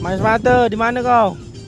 Mas Mata, di mana kau?